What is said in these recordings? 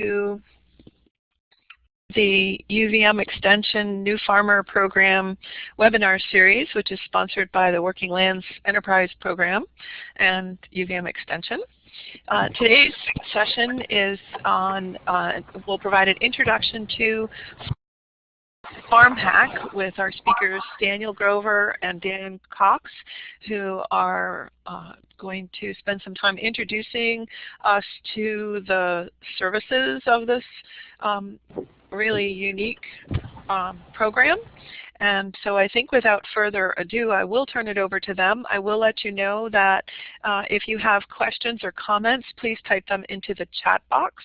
to the UVM Extension New Farmer Program webinar series, which is sponsored by the Working Lands Enterprise Program and UVM Extension. Uh, today's session is on, uh, will provide an introduction to Farm Hack with our speakers Daniel Grover and Dorn Cox, who are uh, going to spend some time introducing us to the services of this um, really unique um, program. And so I think without further ado, I will turn it over to them. I will let you know that uh, if you have questions or comments, please type them into the chat box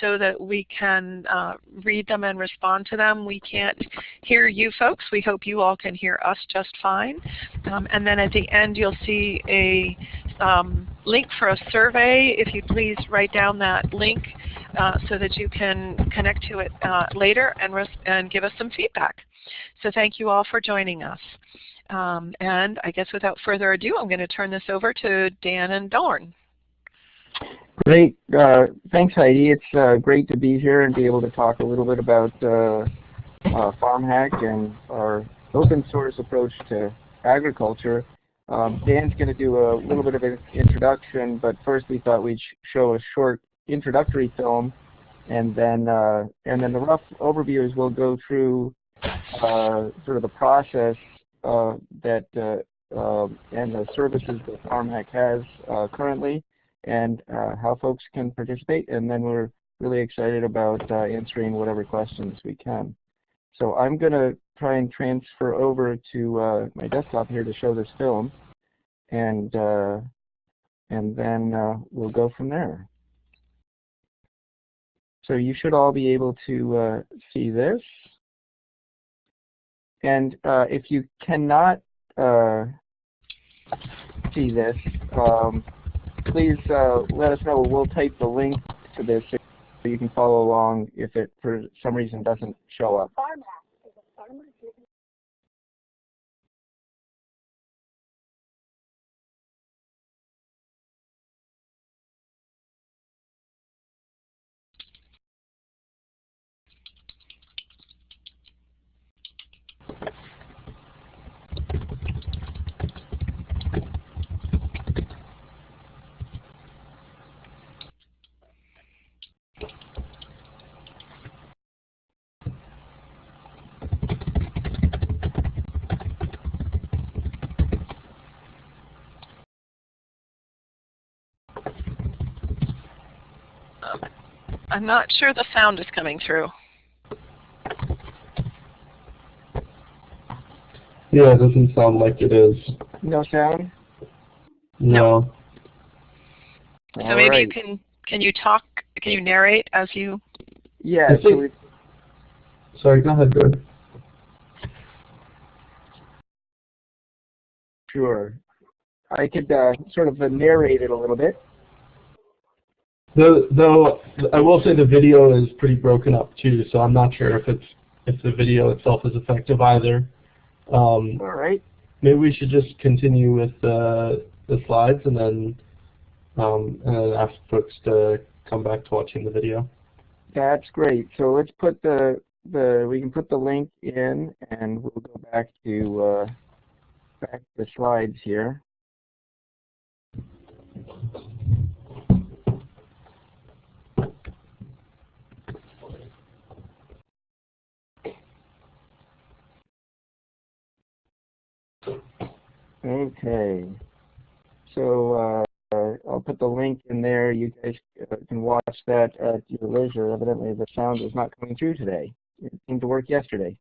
so that we can uh, read them and respond to them. We can't hear you folks. We hope you all can hear us just fine. Um, and then at the end, you'll see a um, link for a survey. If you please write down that link uh, so that you can connect to it uh, later and, and give us some feedback. So thank you all for joining us. Um, and I guess without further ado, I'm going to turn this over to Dan and Dorn. Great. Uh, thanks, Heidi. It's uh, great to be here and be able to talk a little bit about uh, uh FarmHack and our open source approach to agriculture. Um, Dan's going to do a little bit of an introduction, but first we thought we'd show a short introductory film, and then uh, and then the rough overview is we'll go through uh, sort of the process uh, that uh, um, and the services that FarmHack has uh, currently, and uh, how folks can participate, and then we're really excited about answering whatever questions we can. So I'm going to try and transfer over to my desktop here to show this film, and and then we'll go from there. So you should all be able to uh, see this. And uh, if you cannot uh, see this, um, please uh, let us know. We'll type the link to this so you can follow along if it for some reason doesn't show up. கடமை செய்து I'm not sure the sound is coming through. Yeah, it doesn't sound like it is. No sound? No. So All maybe right. you can can you talk can you narrate as you Yeah, so Sorry, go ahead, go Sure. I could uh, sort of narrate it a little bit. Though, though I will say the video is pretty broken up too, so I'm not sure if it's if the video itself is effective either. Um, All right. Maybe we should just continue with the the slides and then um, and then ask folks to come back to watching the video. That's great. So let's put the the we can put the link in and we'll go back to uh, back to the slides here. Okay. So uh, I'll put the link in there. You guys uh, can watch that at your leisure. Evidently the sound is not coming through today. It seemed to work yesterday.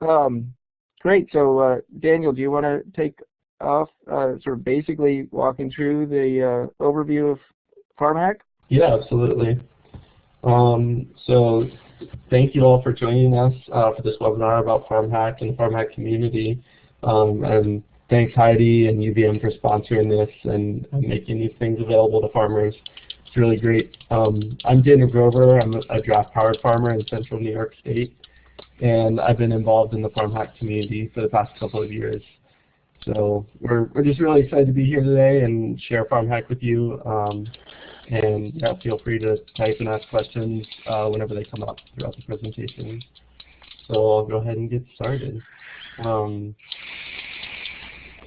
Um, great. So uh, Daniel, do you want to take off uh, sort of basically walking through the uh, overview of FarmHack? Yeah, absolutely. Um, so thank you all for joining us uh, for this webinar about FarmHack and the FarmHack community. Um, and thanks Heidi and UVM for sponsoring this and, making these things available to farmers. It's really great. Um, I'm Daniel Grover. I'm a, draft-powered farmer in central New York State. And I've been involved in the FarmHack community for the past couple of years. So we're, we're just really excited to be here today and share FarmHack with you. Um, And yeah, feel free to type and ask questions uh, whenever they come up throughout the presentation. So I'll go ahead and get started. Um,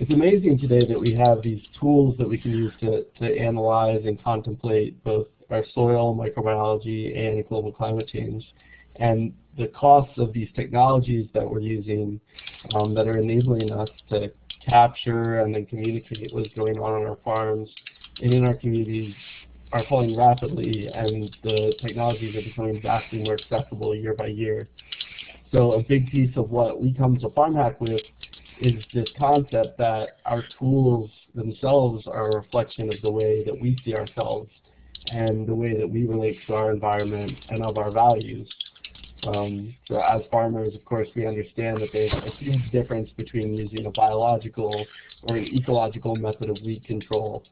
it's amazing today that we have these tools that we can use to, to analyze and contemplate both our soil, microbiology, and global climate change. And the costs of these technologies that we're using um, that are enabling us to capture and then communicate what's going on on our farms and in our communities are falling rapidly and the technologies are becoming vastly more accessible year by year. So a big piece of what we come to FarmHack with is this concept that our tools themselves are a reflection of the way that we see ourselves and the way that we relate to our environment and of our values. Um, so as farmers, of course, we understand that there's a huge difference between using a biological or an ecological method of weed control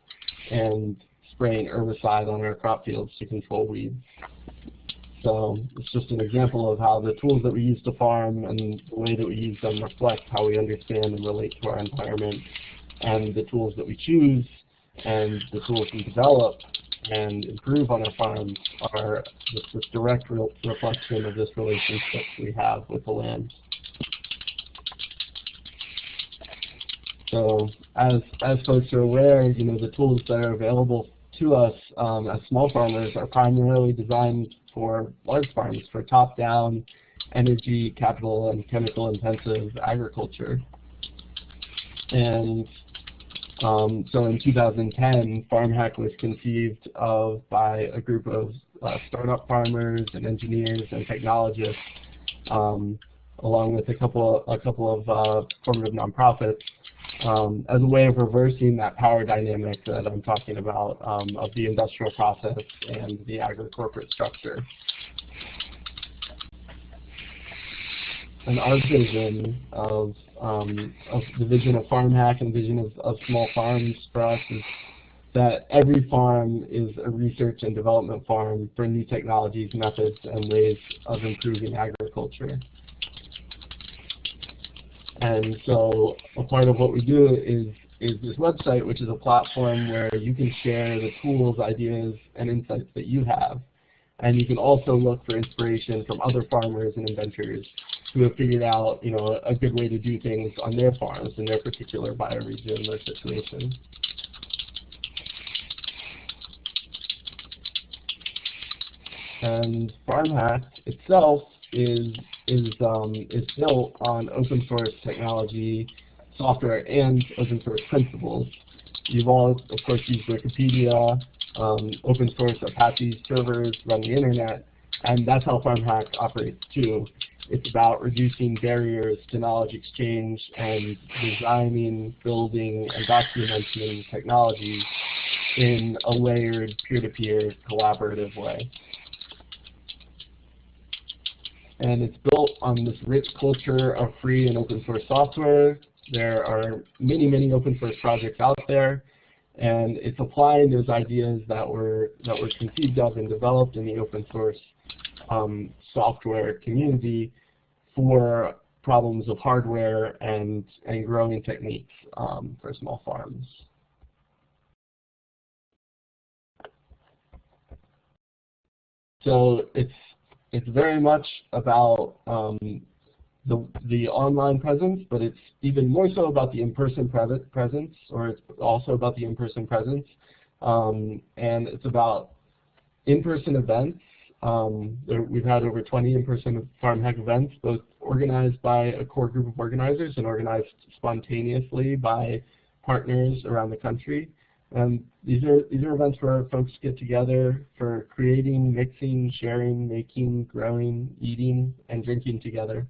and spraying herbicide on our crop fields to control weeds. So it's just an example of how the tools that we use to farm and the way that we use them reflect how we understand and relate to our environment. And the tools that we choose and the tools we develop and improve on our farms are just this direct re reflection of this relationship we have with the land. So as, as folks are aware, you know, the tools that are available to us um, as small farmers are primarily designed for large farms, for top-down energy, capital, and chemical-intensive agriculture. And um, so in 2010, FarmHack was conceived of by a group of uh, startup farmers and engineers and technologists, um, along with a couple a couple of uh, formative nonprofits, um, as a way of reversing that power dynamic that I'm talking about um, of the industrial process and the agri-corporate structure. And our vision of um, of the vision of FarmHack and vision of, of small farms for us is that every farm is a research and development farm for new technologies, methods, and ways of improving agriculture. And so a part of what we do is is this website, which is a platform where you can share the tools, ideas, and insights that you have. And you can also look for inspiration from other farmers and inventors who have figured out, you know, a good way to do things on their farms in their particular bioregion or situation. And FarmHack itself is is um, is built on open source technology, software, and open source principles. You've all, of course, used Wikipedia, um, open source Apache servers run the internet, and that's how FarmHack operates too. It's about reducing barriers to knowledge exchange and designing, building, and documenting technologies in a layered, peer-to-peer, -peer, collaborative way. And it's built on this rich culture of free and open source software. There are many, many open source projects out there and it's applying those ideas that were that were conceived of and developed in the open source um, software community for problems of hardware and and growing techniques um, for small farms. So it's it's very much about um, the, the online presence, but it's even more so about the in-person presence, or it's also about the in-person presence. Um, and it's about in-person events. Um, there, we've had over 20 in-person FarmHack events, both organized by a core group of organizers and organized spontaneously by partners around the country. And these are these are events where folks get together for creating, mixing, sharing, making, growing, eating, and drinking together.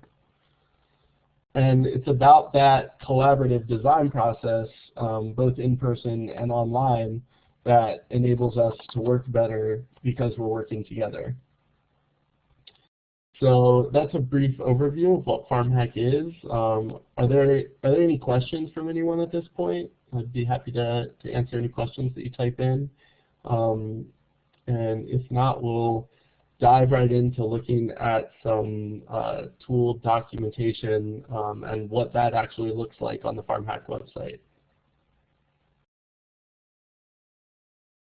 And it's about that collaborative design process, um, both in person and online, that enables us to work better because we're working together. So that's a brief overview of what FarmHack is. Um, are there are there any questions from anyone at this point? I'd be happy to, to answer any questions that you type in. Um, and if not, we'll dive right into looking at some uh, tool documentation um, and what that actually looks like on the FarmHack website.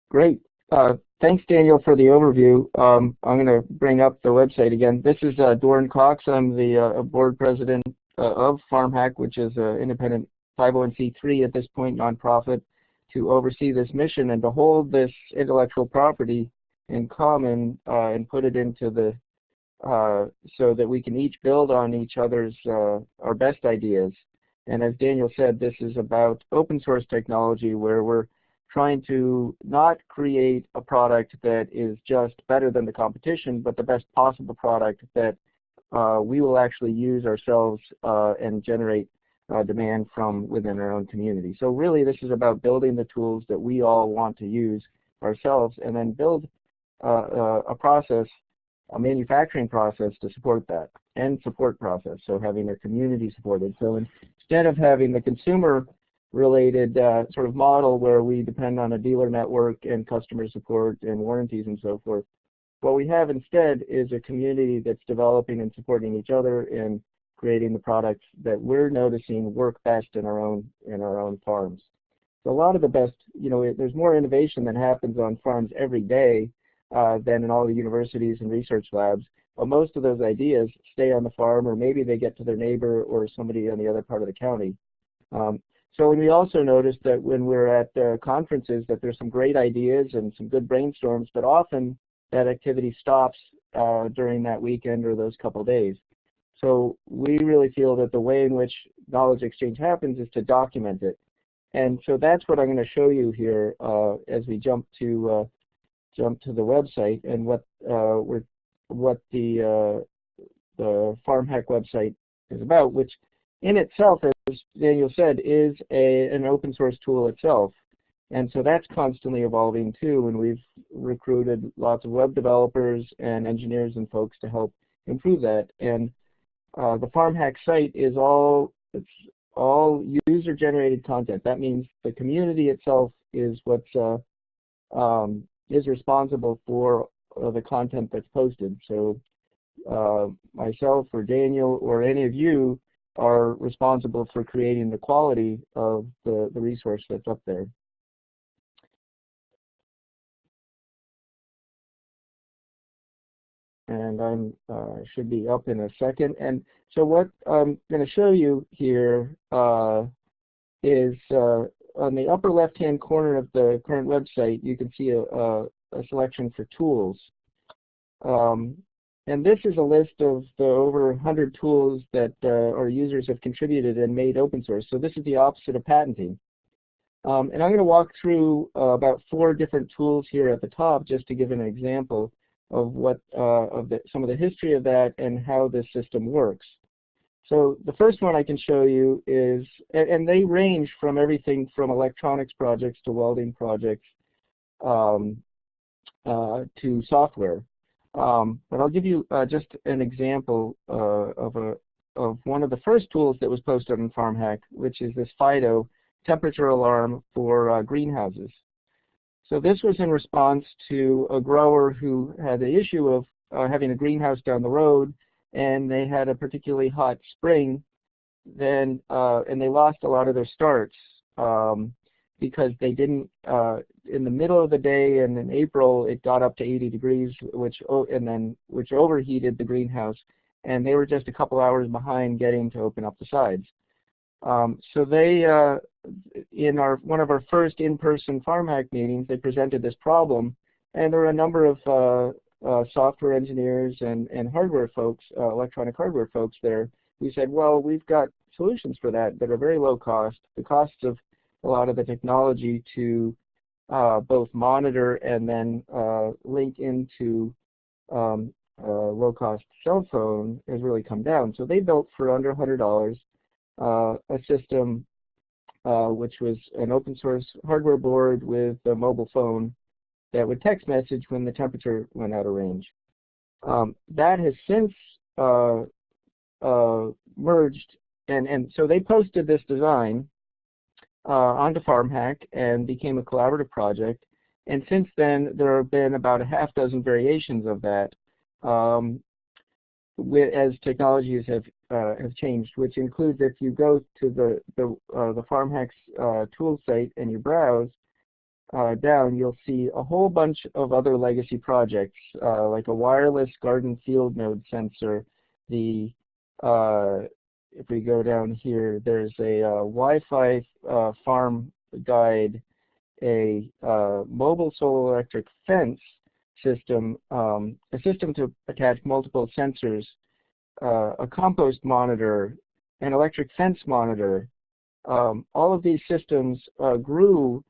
Great. Uh, thanks, Daniel, for the overview. Um, I'm going to bring up the website again. This is uh, Dorn Cox. I'm the uh, board president uh, of FarmHack, which is an independent 501c3 at this point, nonprofit, to oversee this mission and to hold this intellectual property in common uh, and put it into the uh, so that we can each build on each other's uh, our best ideas. And as Daniel said, this is about open source technology where we're trying to not create a product that is just better than the competition, but the best possible product that uh, we will actually use ourselves uh, and generate uh, demand from within our own community. So really this is about building the tools that we all want to use ourselves and then build uh, uh, a process, a manufacturing process to support that and support process, so having a community supported. So instead of having the consumer related uh, sort of model where we depend on a dealer network and customer support and warranties and so forth, what we have instead is a community that's developing and supporting each other and creating the products that we're noticing work best in our own in our own farms. So a lot of the best, you know, there's more innovation that happens on farms every day uh, than in all the universities and research labs. But most of those ideas stay on the farm, or maybe they get to their neighbor or somebody on the other part of the county. Um, so we also noticed that when we're at uh, conferences that there's some great ideas and some good brainstorms, but often that activity stops uh, during that weekend or those couple days. So we really feel that the way in which knowledge exchange happens is to document it. And so that's what I'm going to show you here uh, as we jump to uh, jump to the website and what uh, what the uh, the FarmHack website is about, which in itself, as Daniel said, is a, an open source tool itself. And so that's constantly evolving too, and we've recruited lots of web developers and engineers and folks to help improve that. And uh, the FarmHack site is all it's all user-generated content. That means the community itself is what's uh, um, is responsible for uh, the content that's posted. So uh, myself or Daniel or any of you are responsible for creating the quality of the, the resource that's up there. And I'm uh, should be up in a second. And so what I'm going to show you here uh, is uh, on the upper left-hand corner of the current website, you can see a, a, a selection for tools. Um, and this is a list of the over 100 tools that uh, our users have contributed and made open source. So this is the opposite of patenting. Um, and I'm going to walk through uh, about four different tools here at the top just to give an example of what uh, of the, some of the history of that and how this system works. So the first one I can show you is, and, and they range from everything from electronics projects to welding projects um, uh, to software. Um, but I'll give you uh, just an example uh, of a of one of the first tools that was posted on FarmHack, which is this FIDO temperature alarm for uh, greenhouses. So this was in response to a grower who had the issue of uh, having a greenhouse down the road, and they had a particularly hot spring, then uh, and they lost a lot of their starts. Um, because they didn't uh, in the middle of the day and in April it got up to 80 degrees which and then which overheated the greenhouse and they were just a couple hours behind getting to open up the sides. Um, so they uh, in our one of our first in-person FarmHack meetings they presented this problem and there were a number of uh, uh software engineers and, and hardware folks, uh, electronic hardware folks there who said, well, we've got solutions for that that are very low cost. The costs of a lot of the technology to uh, both monitor and then uh, link into um, a low-cost cell phone has really come down. So they built for under $100 uh, a system which was an open source hardware board with a mobile phone that would text message when the temperature went out of range. Um, that has since uh, uh, merged and, and so they posted this design uh, onto FarmHack and became a collaborative project. And since then, there have been about a half dozen variations of that um, as technologies have uh, have changed, which includes if you go to the the, uh, the FarmHack's uh, tool site and you browse, uh, down, you'll see a whole bunch of other legacy projects, uh, like a wireless garden field node sensor. The uh, if we go down here, there's a Wi-Fi farm guide, a mobile solar electric fence system, um, a system to attach multiple sensors, a compost monitor, an electric fence monitor. Um, all of these systems grew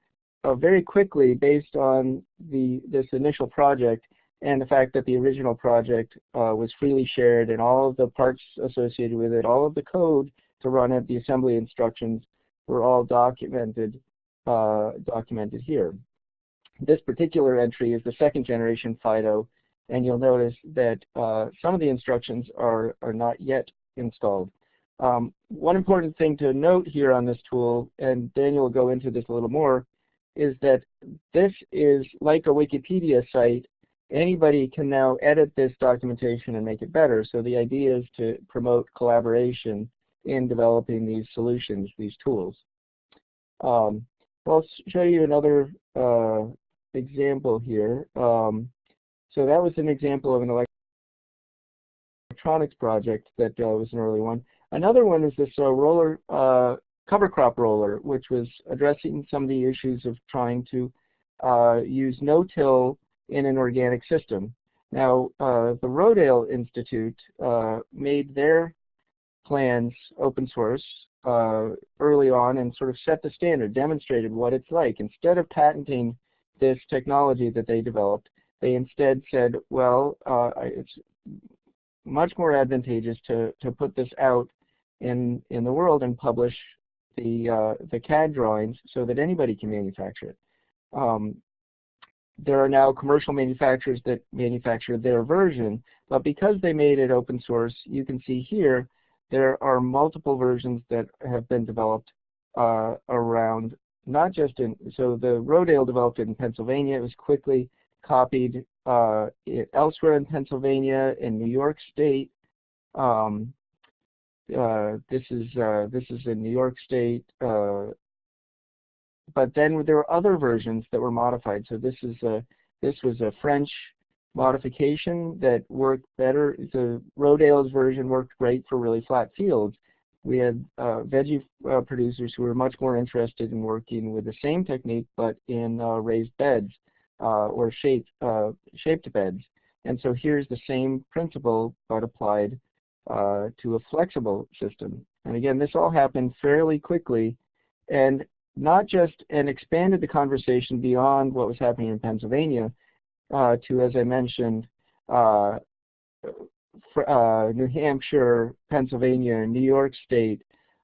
uh, very quickly based on the this initial project and the fact that the original project uh, was freely shared and all of the parts associated with it, all of the code to run it, the assembly instructions were all documented uh, documented here. This particular entry is the second generation FIDO, and you'll notice that uh, some of the instructions are, are not yet installed. Um, one important thing to note here on this tool, and Daniel will go into this a little more, is that this is like a Wikipedia site. Anybody can now edit this documentation and make it better. So the idea is to promote collaboration in developing these solutions, these tools. Um, I'll show you another uh, example here. Um, so that was an example of an electronics project that uh, was an early one. Another one is this uh, roller uh, cover crop roller, which was addressing some of the issues of trying to uh, use no-till in an organic system. Now, uh, the Rodale Institute uh, made their plans open source early on and sort of set the standard, demonstrated what it's like. Instead of patenting this technology that they developed, they instead said, well, uh, it's much more advantageous to, to put this out in, in the world and publish the, uh, the CAD drawings so that anybody can manufacture it. Um, there are now commercial manufacturers that manufacture their version, but because they made it open source, you can see here there are multiple versions that have been developed uh, around, not just in, so the Rodale developed it in Pennsylvania, it was quickly copied uh, elsewhere in Pennsylvania, in New York State, um, uh, this is uh, this is in New York State. Uh, but then there were other versions that were modified. So this is a this was a French modification that worked better. The Rodale's version worked great for really flat fields. We had uh, veggie uh, producers who were much more interested in working with the same technique but in uh, raised beds or shaped shaped beds. And so here's the same principle but applied uh, to a flexible system. And again, this all happened fairly quickly and not just and expanded the conversation beyond what was happening in Pennsylvania uh, to, as I mentioned, uh, uh New Hampshire, Pennsylvania, New York State,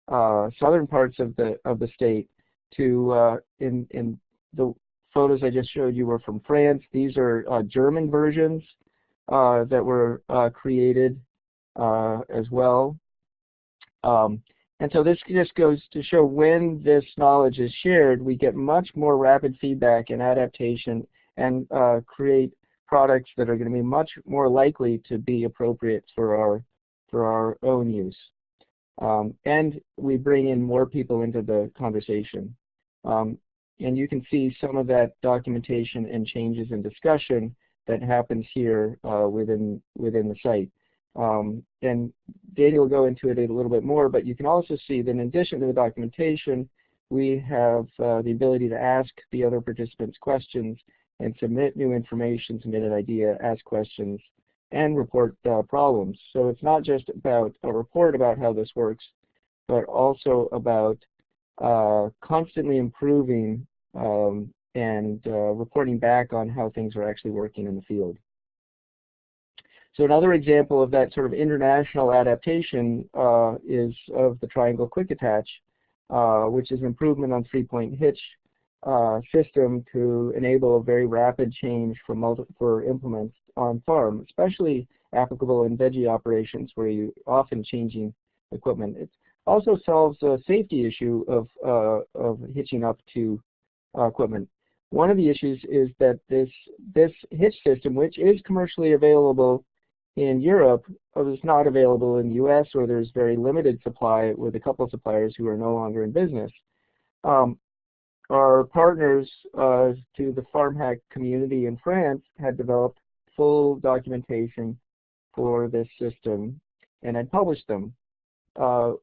uh, southern parts of the of the state. To uh, in in the photos I just showed you were from France. These are German versions that were created uh, as well. Um, and so this just goes to show when this knowledge is shared, we get much more rapid feedback and adaptation and uh, create products that are going to be much more likely to be appropriate for our, for our own use. Um, and we bring in more people into the conversation. Um, and you can see some of that documentation and changes and discussion that happens here uh, within, within the site. Um, and Daniel will go into it a little bit more, but you can also see that in addition to the documentation, we have uh, the ability to ask the other participants questions and submit new information, submit an idea, ask questions, and report uh, problems. So it's not just about a report about how this works, but also about uh, constantly improving um, and uh, reporting back on how things are actually working in the field. So another example of that sort of international adaptation uh, is of the triangle quick attach, uh, which is an improvement on three-point hitch uh, system to enable a very rapid change for, for implements on farm, especially applicable in veggie operations where you're often changing equipment. It also solves a safety issue of, uh, of hitching up to uh, equipment. One of the issues is that this, this hitch system, which is commercially available in Europe is not available in the US or there's very limited supply with a couple of suppliers who are no longer in business. Um, our partners uh, to the FarmHack community in France had developed full documentation for this system and had published them. Uh,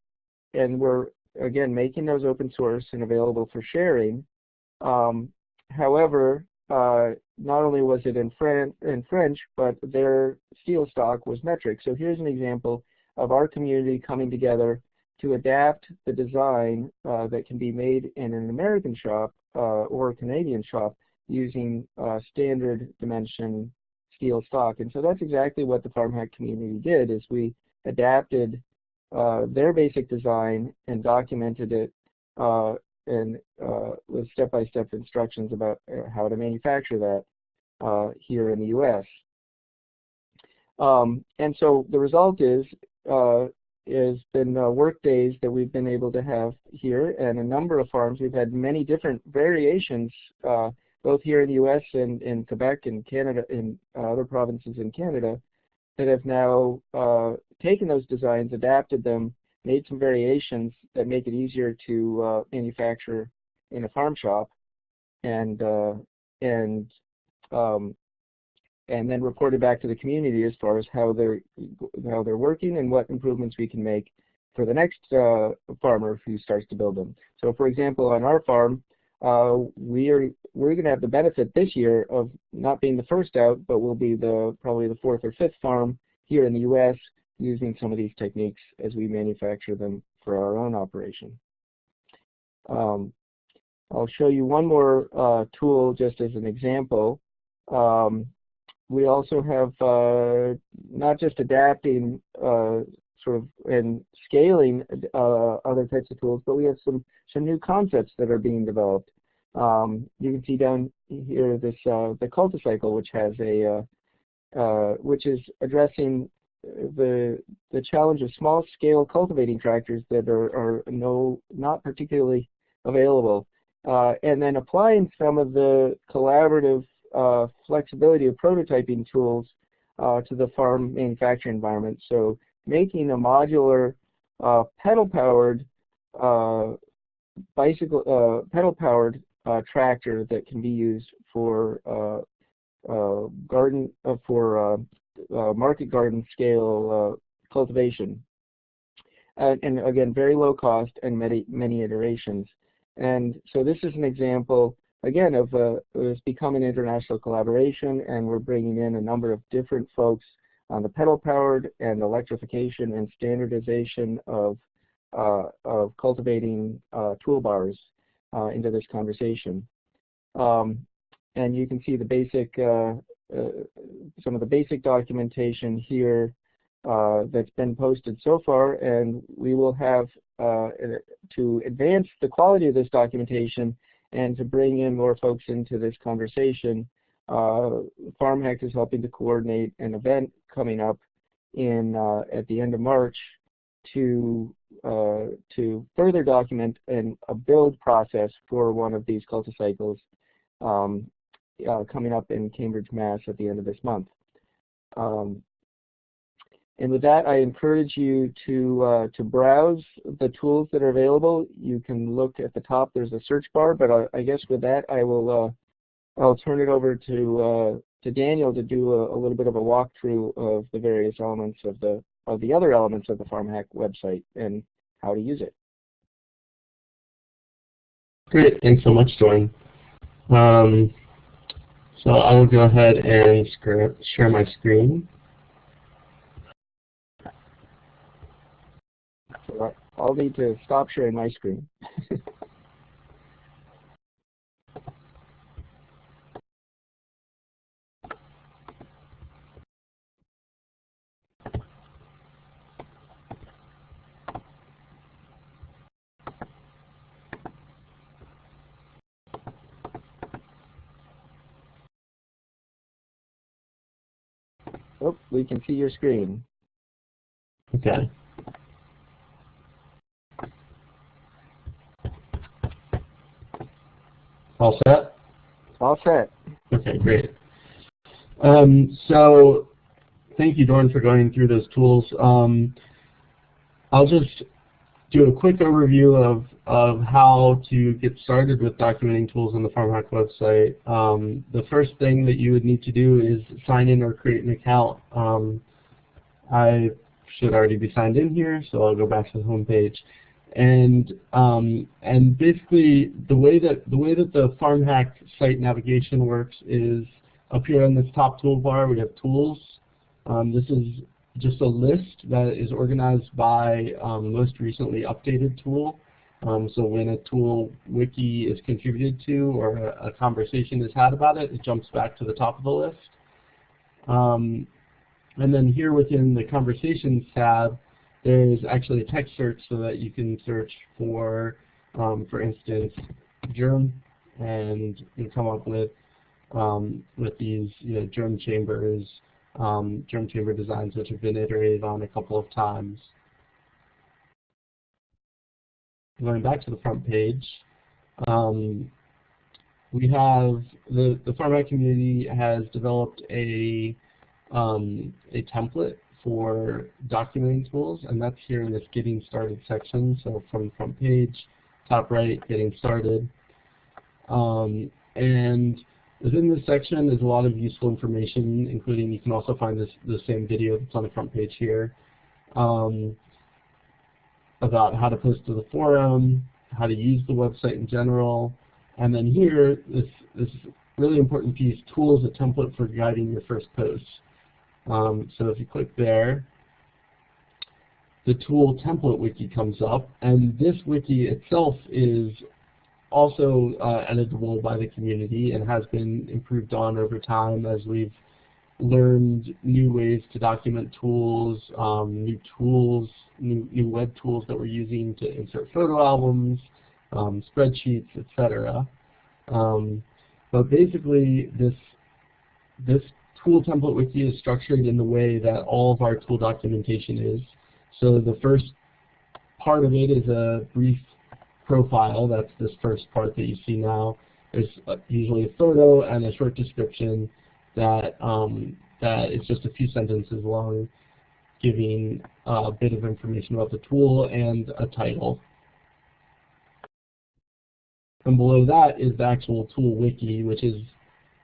and we're, again, making those open source and available for sharing. Um, however, uh, not only was it in, Fran in French, but their steel stock was metric. So here's an example of our community coming together to adapt the design uh, that can be made in an American shop uh, or a Canadian shop using uh, standard dimension steel stock. And so that's exactly what the FarmHack community did, is we adapted uh, their basic design and documented it uh, and uh, with step-by-step -step instructions about how to manufacture that here in the U.S. Um, and so the result is has been uh, work days that we've been able to have here and a number of farms. We've had many different variations uh, both here in the U.S. and in Quebec and Canada uh, other provinces in Canada that have now uh, taken those designs, adapted them, made some variations that make it easier to uh, manufacture in a farm shop and uh, and um, and then reported back to the community as far as how they're how they're working and what improvements we can make for the next uh, farmer who starts to build them. So, for example, on our farm, uh, we are we're going to have the benefit this year of not being the first out, but we'll be the probably the fourth or fifth farm here in the U.S. using some of these techniques as we manufacture them for our own operation. Um, I'll show you one more uh, tool just as an example. Um, we also have uh, not just adapting uh, sort of and scaling uh, other types of tools, but we have some some new concepts that are being developed. Um, you can see down here this uh, the Culticycle, which has a uh, uh, which is addressing the the challenge of small scale cultivating tractors that are, are no not particularly available, and then applying some of the collaborative uh, flexibility of prototyping tools uh, to the farm manufacturing environment. So making a modular uh, pedal-powered uh, bicycle, uh, pedal-powered uh, tractor that can be used for garden for market garden scale cultivation. And, and, again, very low cost and many many iterations. And so this is an example again, of uh, it's become an international collaboration, and we're bringing in a number of different folks on the pedal-powered and electrification and standardization of, uh, of cultivating uh, toolbars uh, into this conversation. Um, and you can see the basic, uh, uh, some of the basic documentation here that's been posted so far, and we will have to advance the quality of this documentation and to bring in more folks into this conversation. Uh, FarmHack is helping to coordinate an event coming up in uh, at the end of March to uh, to further document an, a build process for one of these culticycles um, uh, coming up in Cambridge, Mass. at the end of this month. Um, and with that, I encourage you to uh, to browse the tools that are available. You can look at the top. There's a search bar, but I, I guess with that, I will uh, I'll turn it over to uh, to Daniel to do a, a, little bit of a walkthrough of the various elements of the of the other elements of the FarmHack website and how to use it. Great, thanks so much, Dorn. Um, so I will go ahead and share my screen. I'll need to stop sharing my screen. we can see your screen. Okay. All set? All set. Okay, great. Um, so thank you, Dorn, for going through those tools. Um, I'll just do a quick overview of, of how to get started with documenting tools on the FarmHack website. Um, the first thing that you would need to do is sign in or create an account. Um, I should already be signed in here, so I'll go back to the home page. And um, and basically the way that the way that the FarmHack site navigation works is up here on this top toolbar we have tools. Um, this is just a list that is organized by um, most recently updated tool. Um, so when a tool wiki is contributed to or a, a, conversation is had about it, it jumps back to the top of the list. Um, and then here within the Conversations tab, there's actually a text search so that you can search for, um, for instance, germ, and you come up with um, with these you know, germ chambers, um, germ chamber designs which have been iterated on a couple of times. Going back to the front page, um, we have the the FarmHack community has developed a um, a template for documenting tools, and that's here in this Getting Started section. So from front page, top right, Getting Started. Um, and within this section, there's a lot of useful information, including you can also find this the same video that's on the front page here um, about how to post to the forum, how to use the website in general, and then here, this, this really important piece, tools, a template for guiding your first post. Um, so if you click there, the tool template wiki comes up, and this wiki itself is also uh, editable by the community and has been improved on over time as we've learned new ways to document tools, um, new tools, new, new web tools that we're using to insert photo albums, um, spreadsheets, etc. Um, but basically, this this tool template wiki is structured in the way that all of our tool documentation is. So the first part of it is a brief profile. That's this first part that you see now. There's usually a photo and a short description that um, that is just a few sentences long, giving a bit of information about the tool and a title. And below that is the actual tool wiki, which is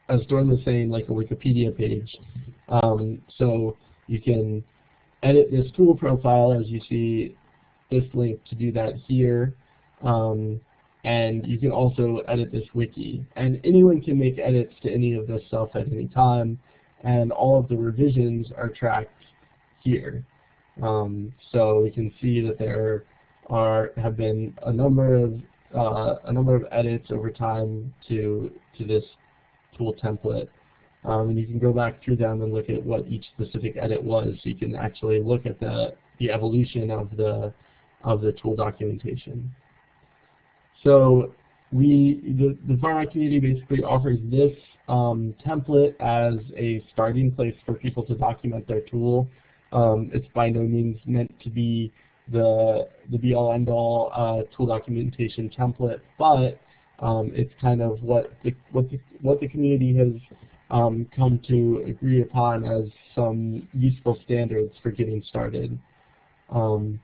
as Dorn was saying, like a Wikipedia page. Um, so you can edit this tool profile as you see this link to do that here. Um, and you can also edit this wiki. And anyone can make edits to any of this stuff at any time. And all of the revisions are tracked here. Um, so we can see that there are have been a number of uh, a number of edits over time to to this tool template. Um, and you can go back through them and look at what each specific edit was. So you can actually look at the, the evolution of the, of the tool documentation. So we, the, the FarmHack community basically offers this um, template as a starting place for people to document their tool. Um, it's by no means meant to be the the be all end all uh, tool documentation template, but um, it's kind of what the what the what the community has um, come to agree upon as some useful standards for getting started. Um,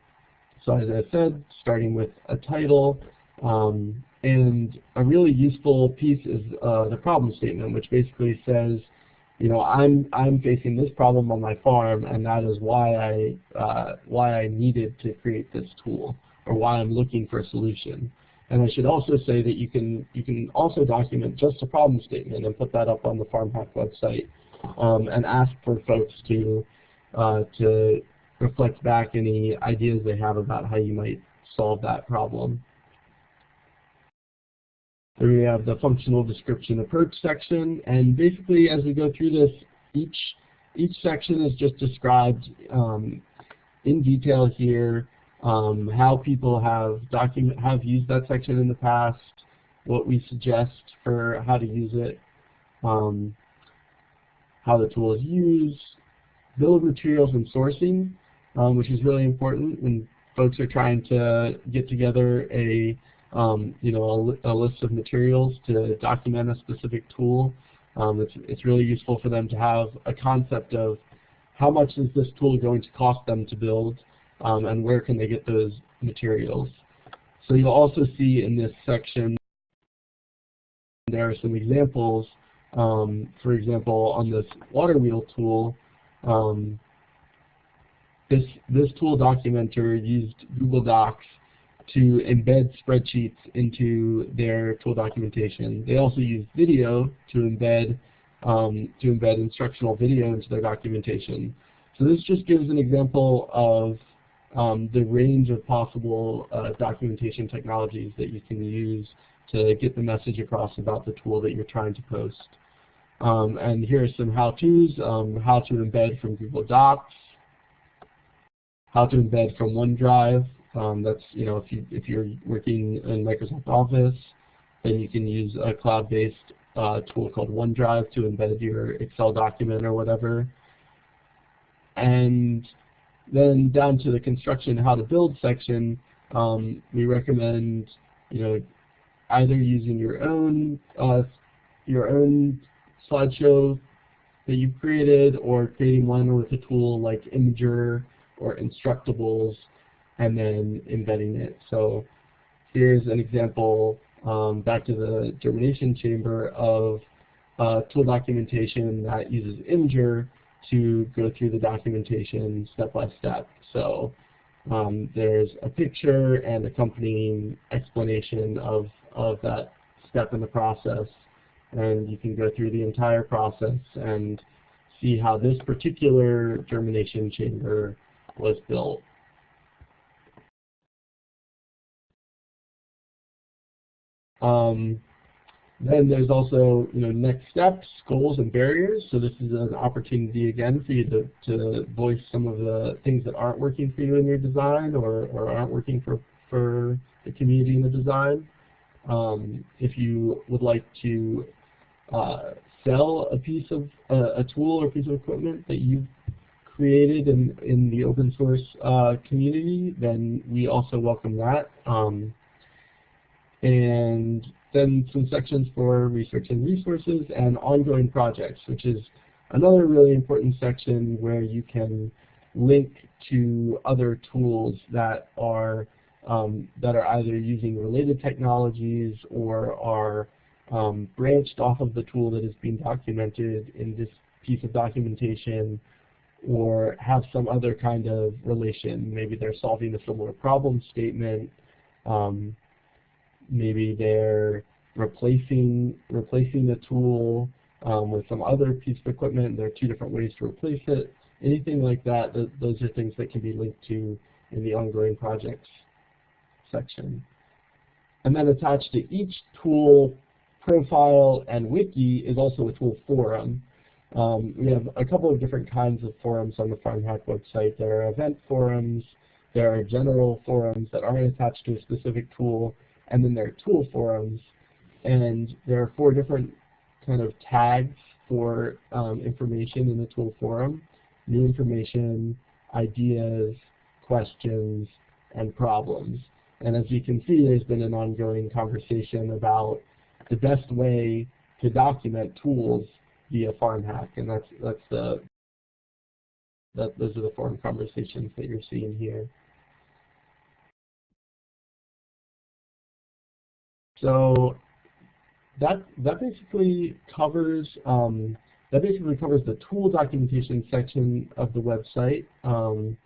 so as I said, starting with a title, um, and a really useful piece is uh, the problem statement, which basically says, you know, I'm I'm facing this problem on my farm, and that is why I uh, why I needed to create this tool, or why I'm looking for a solution. And I should also say that you can you can also document just a problem statement and put that up on the FarmHack website um, and ask for folks to uh, to reflect back any ideas they have about how you might solve that problem. Here we have the functional description approach section, and basically as we go through this, each each section is just described um, in detail here um, how people have document have used that section in the past, what we suggest for how to use it, um, how the tool is used, bill of materials and sourcing, um, which is really important when folks are trying to get together a um, you know a, a, list of materials to document a specific tool. Um, it's it's really useful for them to have a concept of how much is this tool going to cost them to build um, and where can they get those materials. So you'll also see in this section there are some examples. Um, for example, on this water wheel tool, um, this, this tool documenter used Google Docs to embed spreadsheets into their tool documentation. They also use video to embed um, to embed instructional video into their documentation. So this just gives an example of um, the range of possible uh, documentation technologies that you can use to get the message across about the tool that you're trying to post. Um, and here are some how-tos, um, how to embed from Google Docs, how to embed from OneDrive. Um, that's, you know, if, you, if you're working in Microsoft Office, then you can use a cloud-based uh, tool called OneDrive to embed your Excel document or whatever. And then down to the construction how to build section, um, we recommend you know either using your own uh, your own slideshow that you've created or creating one with a tool like Imgur or Instructables and then embedding it. So here's an example um, back to the germination chamber of uh, tool documentation that uses Imgur to go through the documentation step by step. So um, there's a picture and accompanying explanation of, of that step in the process. And you can go through the entire process and see how this particular germination chamber was built. Um, then there's also you know next steps, goals, and barriers. So this is an opportunity again for you to, to voice some of the things that aren't working for you in your design or, or aren't working for, for the community in the design. Um, if you would like to uh, sell a piece of uh, a tool or piece of equipment that you've created in, in the open source uh, community, then we also welcome that. Um, and then some sections for research and resources and ongoing projects, which is another really important section where you can link to other tools that are um, that are either using related technologies or are um, branched off of the tool that is being documented in this piece of documentation or have some other kind of relation. Maybe they're solving a similar problem statement. Um, maybe they're replacing replacing the tool um, with some other piece of equipment. There are two different ways to replace it. Anything like that, th those are things that can be linked to in the ongoing projects section. And then attached to each tool profile and wiki is also a tool forum. Um, we have a couple of different kinds of forums on the FarmHack website. There are event forums, there are general forums that aren't attached to a specific tool, and then there are tool forums. And there are four different kind of tags for um, information in the tool forum. New information, ideas, questions, and problems. And as you can see, there's been an ongoing conversation about the best way to document tools via FarmHack, and that's that's the that those are the forum conversations that you're seeing here. So that that basically covers um, that basically covers the tool documentation section of the website. Um,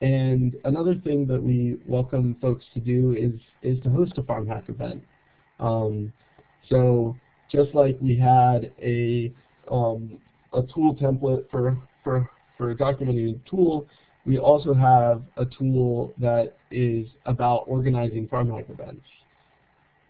and another thing that we welcome folks to do is is to host a Farm Hack event. Um, so just like we had a um, a tool template for for for documenting a tool, we also have a tool that is about organizing Farm Hack events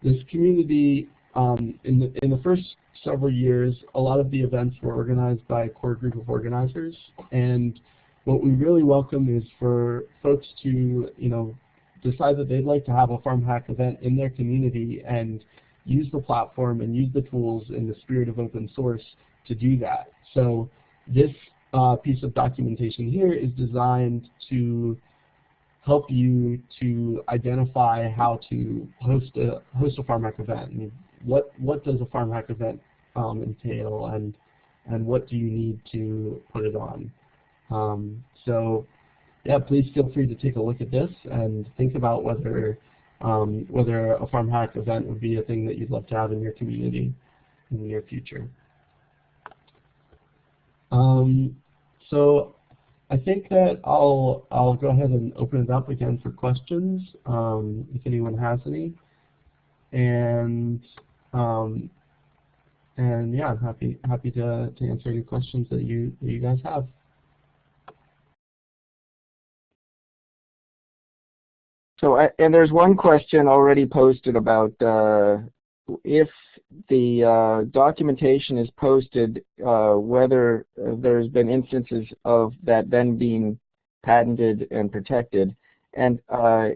this community, um, in, the, in the first several years, a lot of the events were organized by a core group of organizers. And what we really welcome is for folks to, you know, decide that they'd like to have a FarmHack event in their community and use the platform and use the tools in the spirit of open source to do that. So this uh, piece of documentation here is designed to help you to identify how to host a host a FarmHack event. Mean, what what does a FarmHack event um, entail, and and what do you need to put it on? Um, so yeah, please feel free to take a look at this and think about whether um, whether a farm hack event would be a thing that you'd love to have in your community in the near future. Um, so I think that I'll I'll go ahead and open it up again for questions um, if anyone has any, and um, and yeah, I'm happy happy to to answer any questions that you that you guys have. So, and there's one question already posted about uh, if the uh, documentation is posted, uh, whether there's been instances of that then being patented and protected. And uh,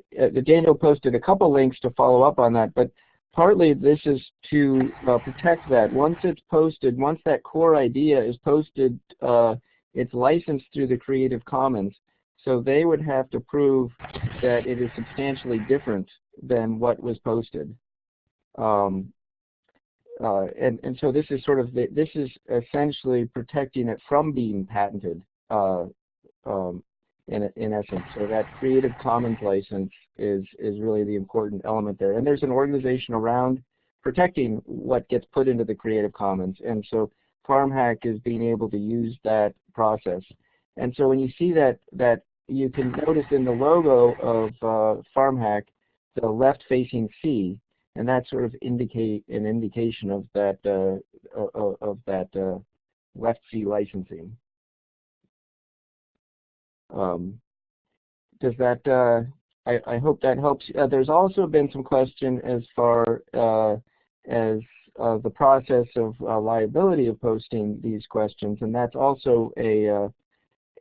Daniel posted a couple links to follow up on that, but partly this is to uh, protect that. Once it's posted, once that core idea is posted, uh, it's licensed through the Creative Commons. So they would have to prove that it is substantially different than what was posted. Um, uh, and, and so this is sort of, the, this is essentially protecting it from being patented uh, um, in, in essence. So that Creative Commons license is, is really the important element there. And there's an organization around protecting what gets put into the Creative Commons. And so FarmHack is being able to use that process. And so when you see that, that you can notice in the logo of uh, FarmHack the left-facing C, and that sort of indicate an indication of that uh, of, of that uh, left C licensing. Um, does that? Uh, I, I, hope that helps. Uh, there's also been some question as far uh, as the process of liability of posting these questions, and that's also a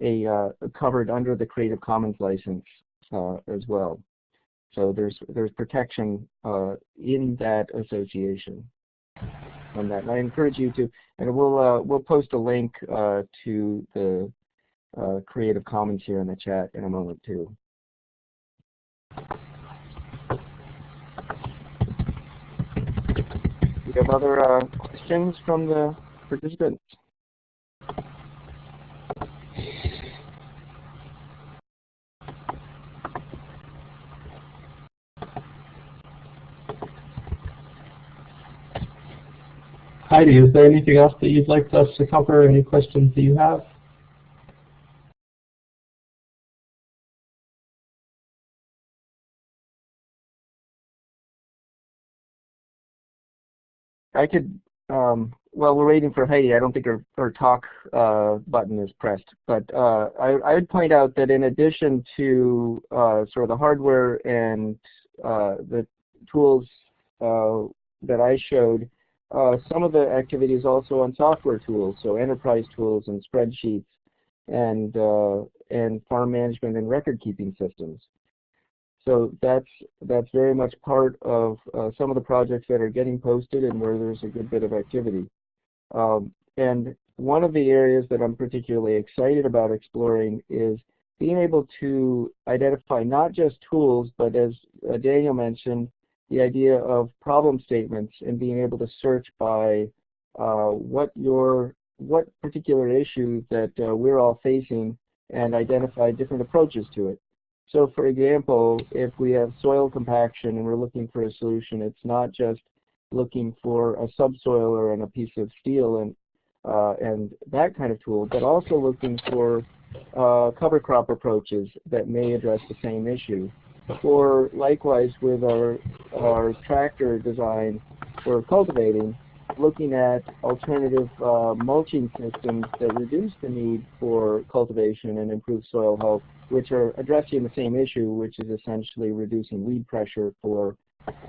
a uh, covered under the Creative Commons license uh, as well. So there's there's protection uh, in that association on that. And I encourage you to, and we'll uh, we'll post a link uh, to the uh, Creative Commons here in the chat in a moment too. Do you have other questions from the participants? Heidi, is there anything else that you'd like us to cover? Any questions that you have? I could, um, well, we're waiting for Heidi. I don't think her, her talk uh, button is pressed. But uh, I, I, would point out that in addition to uh, sort of the hardware and uh, the tools uh, that I showed, some of the activities also on software tools, so enterprise tools and spreadsheets and uh, and farm management and record keeping systems. So that's that's very much part of uh, some of the projects that are getting posted and where there's a good bit of activity. Um, and one of the areas that I'm particularly excited about exploring is being able to identify not just tools, but as uh, Daniel mentioned, the idea of problem statements and being able to search by uh, what your what particular issue that uh, we're all facing and identify different approaches to it. So for example, if we have soil compaction and we're looking for a solution, it's not just looking for a subsoiler and a piece of steel and uh, and that kind of tool, but also looking for uh, cover crop approaches that may address the same issue. Or likewise with our, our tractor design for cultivating, looking at alternative uh, mulching systems that reduce the need for cultivation and improve soil health, which are addressing the same issue, which is essentially reducing weed pressure for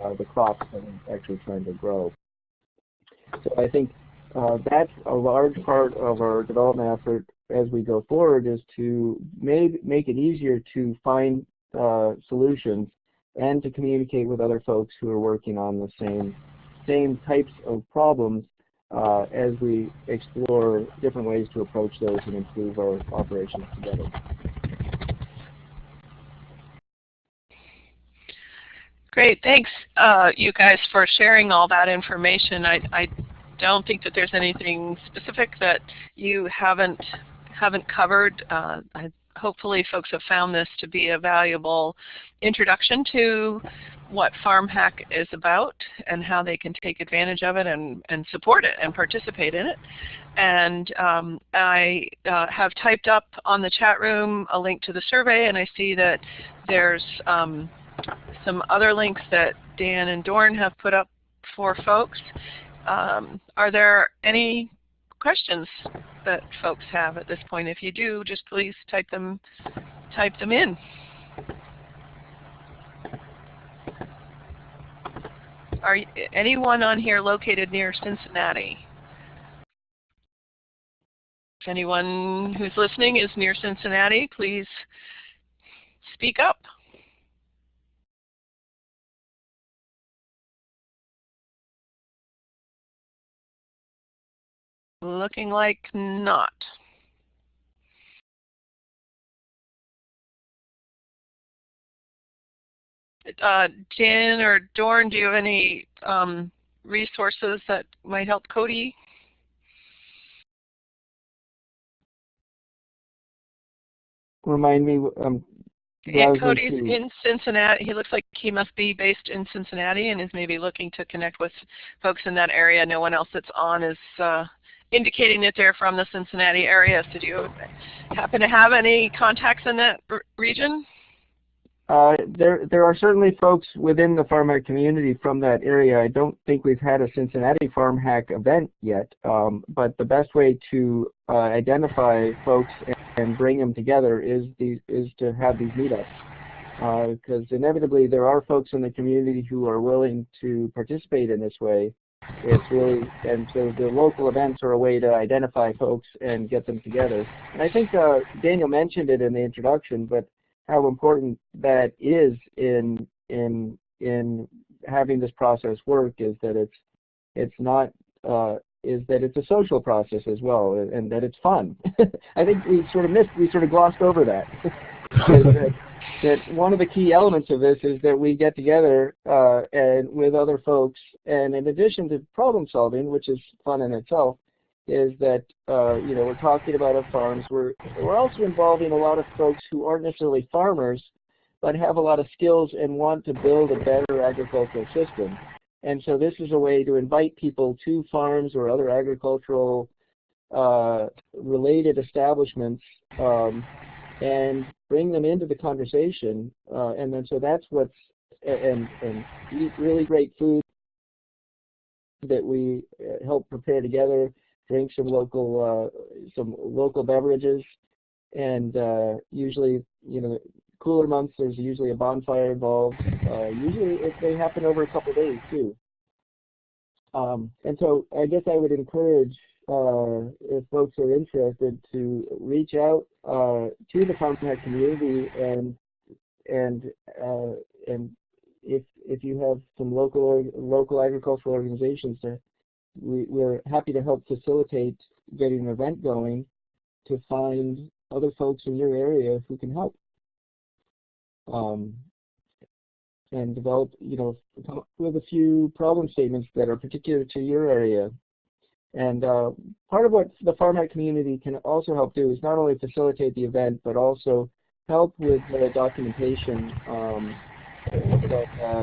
uh, the crops that we're actually trying to grow. So I think uh, that's a large part of our development effort as we go forward is to make, make it easier to find uh, solutions and to communicate with other folks who are working on the same same types of problems uh, as we explore different ways to approach those and improve our operations together. Great, thanks uh, you guys for sharing all that information. I, I don't think that there's anything specific that you haven't haven't covered. Uh, hopefully folks have found this to be a valuable introduction to what FarmHack is about and how they can take advantage of it and, and support it and participate in it. And um, I uh, have typed up on the chat room a link to the survey and I see that there's um, some other links that Dan and Dorn have put up for folks. Um, are there any questions that folks have at this point? If you do, just please type them, type them in. Are anyone on here located near Cincinnati? If anyone who's listening is near Cincinnati, please speak up. Looking like not. Uh, Jan or Dorn, do you have any um, resources that might help Cody? Remind me, um, yeah, Cody's in Cincinnati. He looks like he must be based in Cincinnati and is maybe looking to connect with folks in that area. No one else that's on is uh, indicating that they're from the Cincinnati area. So do you happen to have any contacts in that region? Uh, there, there are certainly folks within the farm hack community from that area. I don't think we've had a Cincinnati farm hack event yet, um, but the best way to uh, identify folks and, and, bring them together is these, is to have these meetups, because uh, inevitably there are folks in the community who are willing to participate in this way, it's really, and so the local events are a way to identify folks and get them together. And I think uh, Daniel mentioned it in the introduction, but how important that is in in in having this process work is that it's it's not uh, is that it's a social process as well, and that it's fun. I think we sort of missed, we sort of glossed over that. that, one of the key elements of this is that we get together uh, and with other folks, and in addition to problem solving, which is fun in itself, is that uh, you know we're talking about our farms. We're we're also involving a lot of folks who aren't necessarily farmers, but have a lot of skills and want to build a better agricultural system. And so this is a way to invite people to farms or other agricultural uh, related establishments um, and bring them into the conversation. Uh, and then so that's what's and and eat really great food that we uh, help prepare together. Drink some local uh, some local beverages, and uh, usually you know cooler months there's usually a bonfire involved. Uh, usually it, they happen over a couple days too. Um, and so I guess I would encourage uh, if folks are interested, to reach out uh, to the FarmHack community and and uh, and if if you have some local local agricultural organizations, to, we, we're happy to help facilitate getting an event going to find other folks in your area who can help. Um, and develop, you know, with a few problem statements that are particular to your area and uh, part of what the FarmHack community can also help do is not only facilitate the event, but also help with the documentation um, that, uh,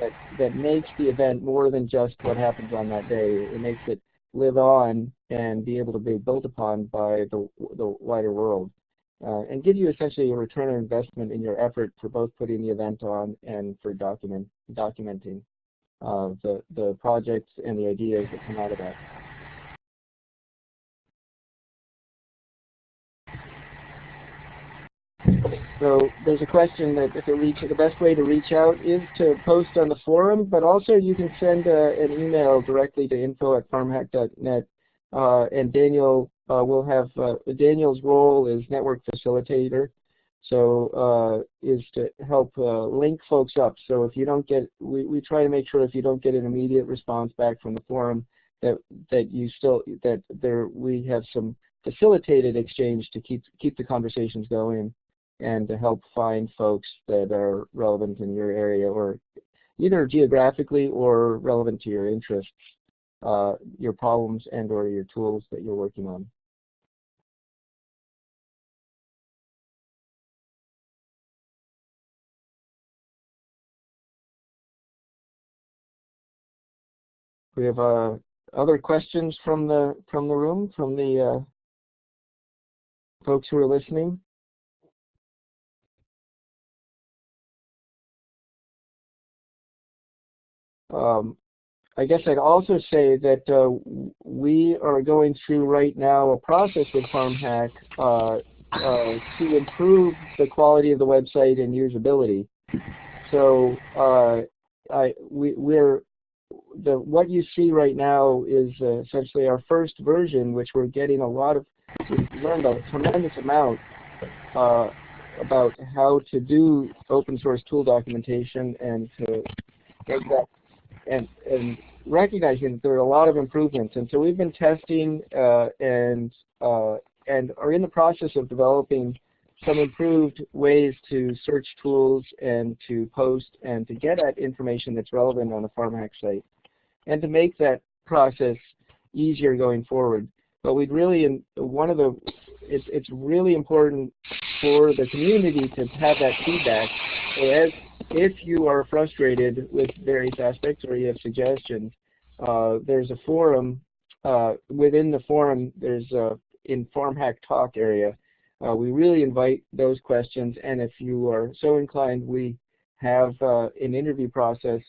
that, that makes the event more than just what happens on that day. It makes it live on and be able to be built upon by the, the wider world. Uh, and give you essentially a return on investment in your effort for both putting the event on and for document, documenting uh, the, the projects and the ideas that come out of that. So there's a question that if it reach, the best way to reach out is to post on the forum, but also you can send uh, an email directly to info at farmhack.net. Uh, and Daniel uh, will have, uh, Daniel's role is network facilitator. So is to help link folks up. So if you don't get, we, we try to make sure if you don't get an immediate response back from the forum, that that you still that there we have some facilitated exchange to keep keep the conversations going and to help find folks that are relevant in your area or either geographically or relevant to your interests, uh, your problems and or your tools that you're working on. We have uh, other questions from the from the room, from the uh, folks who are listening. Um, I guess I'd also say that uh, we are going through right now a process with FarmHack uh, uh, to improve the quality of the website and usability. So uh, I, we, we're the what you see right now is uh, essentially our first version, which we're getting a lot of. We've learned a tremendous amount uh, about how to do open source tool documentation and to make that and and recognizing that there are a lot of improvements. And so we've been testing uh, and uh, and are in the process of developing some improved ways to search tools and to post and to get at information that's relevant on the FarmHack site and to make that process easier going forward. But we'd really, one of the, it's, it's really important for the community to have that feedback. So as, if you are frustrated with various aspects or you have suggestions, uh, there's a forum, uh, within the forum there's a, in FarmHack Talk area, uh, we really invite those questions, and if you are so inclined, we have uh, an interview process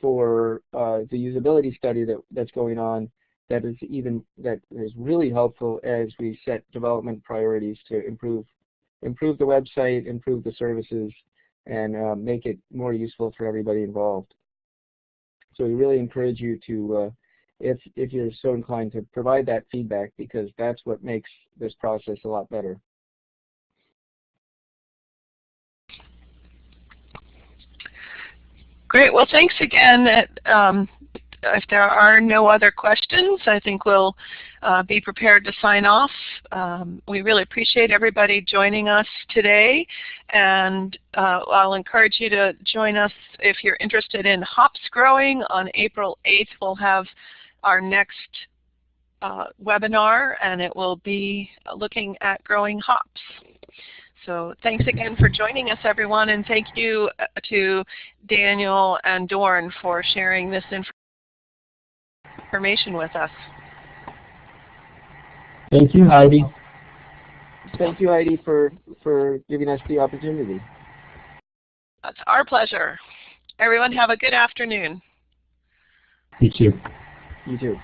for uh, the usability study that, that's going on that is even that is really helpful as we set development priorities to improve improve the website, improve the services, and uh, make it more useful for everybody involved. So we really encourage you to, uh, if if you're so inclined, to provide that feedback because that's what makes this process a lot better. Great. Well, thanks again. Um, if there are no other questions, I think we'll uh, be prepared to sign off. Um, we really appreciate everybody joining us today, and uh, I'll encourage you to join us if you're interested in hops growing. On April 8th, we'll have our next uh, webinar, and it will be looking at growing hops. So thanks again for joining us, everyone, and thank you uh, to Daniel and Dorn for sharing this information with us. Thank you, Heidi. Thank you, Heidi, for, for giving us the opportunity. It's our pleasure. Everyone have a good afternoon. You too. You too.